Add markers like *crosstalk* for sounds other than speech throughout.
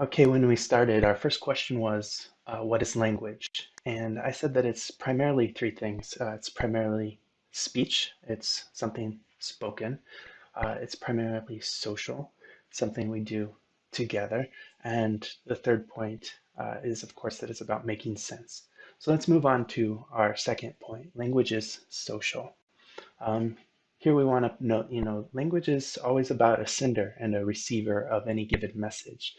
Okay, when we started, our first question was, uh, what is language? And I said that it's primarily three things. Uh, it's primarily speech, it's something spoken. Uh, it's primarily social, something we do together. And the third point uh, is, of course, that it's about making sense. So let's move on to our second point. Language is social. Um, here we want to note, you know, language is always about a sender and a receiver of any given message.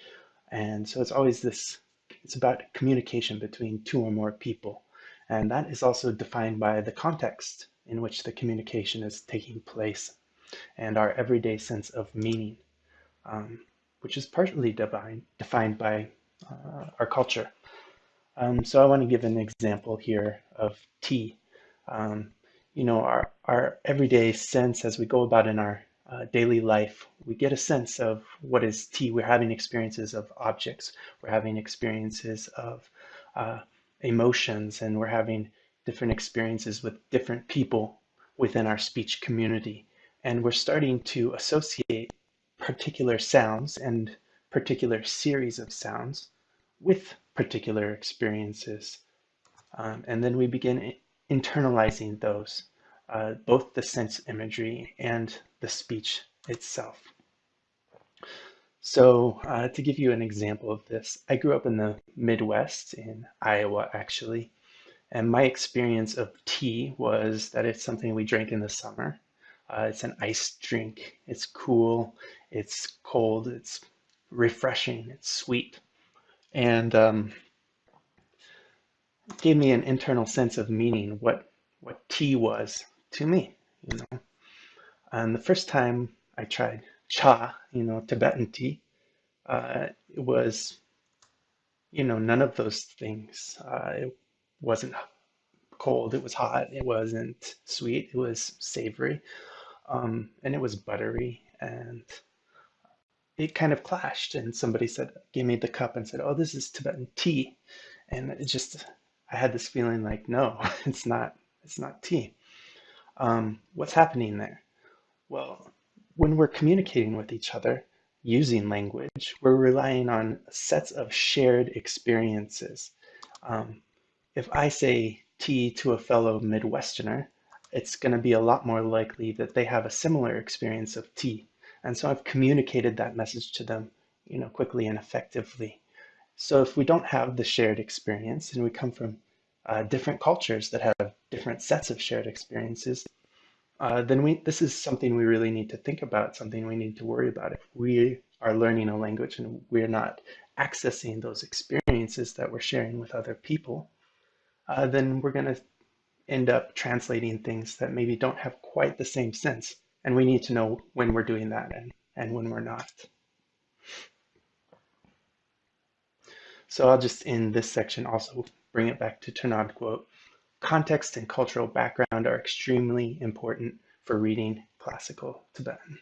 And so it's always this, it's about communication between two or more people. And that is also defined by the context in which the communication is taking place and our everyday sense of meaning, um, which is partly divine, defined by uh, our culture. Um, so I want to give an example here of tea. Um, you know, our, our everyday sense as we go about in our uh, daily life, we get a sense of what is tea. We're having experiences of objects, we're having experiences of uh, emotions, and we're having different experiences with different people within our speech community. And we're starting to associate particular sounds and particular series of sounds with particular experiences. Um, and then we begin internalizing those uh, both the sense imagery and the speech itself. So uh, to give you an example of this, I grew up in the Midwest in Iowa actually, and my experience of tea was that it's something we drink in the summer. Uh, it's an iced drink. It's cool. It's cold. It's refreshing. It's sweet. And um, gave me an internal sense of meaning, what, what tea was to me, you know. And the first time I tried cha, you know, Tibetan tea, uh, it was, you know, none of those things. Uh, it wasn't cold, it was hot, it wasn't sweet, it was savory, um, and it was buttery, and it kind of clashed. And somebody said, gave me the cup and said, "Oh, this is Tibetan tea," and it just, I had this feeling like, no, *laughs* it's not, it's not tea. Um, what's happening there? Well, when we're communicating with each other using language, we're relying on sets of shared experiences. Um, if I say tea to a fellow Midwesterner, it's going to be a lot more likely that they have a similar experience of tea. And so I've communicated that message to them, you know, quickly and effectively. So if we don't have the shared experience and we come from uh, different cultures that have different sets of shared experiences, uh, then we this is something we really need to think about, something we need to worry about. If we are learning a language and we're not accessing those experiences that we're sharing with other people, uh, then we're going to end up translating things that maybe don't have quite the same sense. And we need to know when we're doing that and, and when we're not. So I'll just in this section also bring it back to Tournadre quote. Context and cultural background are extremely important for reading classical Tibetan.